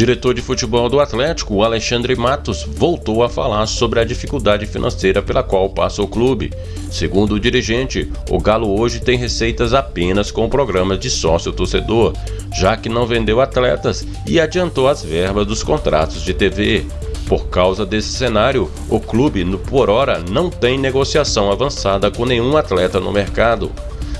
diretor de futebol do Atlético, Alexandre Matos, voltou a falar sobre a dificuldade financeira pela qual passa o clube. Segundo o dirigente, o Galo hoje tem receitas apenas com programas de sócio-torcedor, já que não vendeu atletas e adiantou as verbas dos contratos de TV. Por causa desse cenário, o clube, por hora, não tem negociação avançada com nenhum atleta no mercado.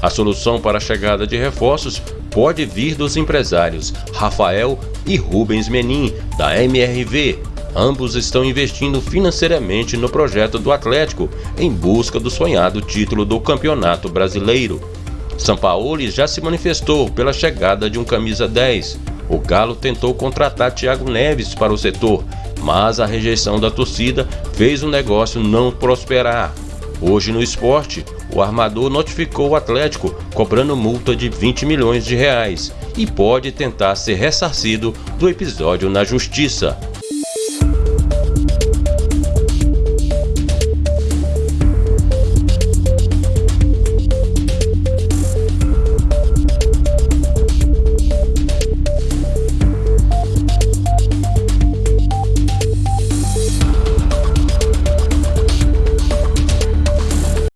A solução para a chegada de reforços pode vir dos empresários Rafael e Rubens Menin, da MRV. Ambos estão investindo financeiramente no projeto do Atlético em busca do sonhado título do Campeonato Brasileiro. Sampaoli já se manifestou pela chegada de um camisa 10. O Galo tentou contratar Thiago Neves para o setor, mas a rejeição da torcida fez o negócio não prosperar. Hoje no esporte, o armador notificou o Atlético cobrando multa de 20 milhões de reais e pode tentar ser ressarcido do episódio na justiça.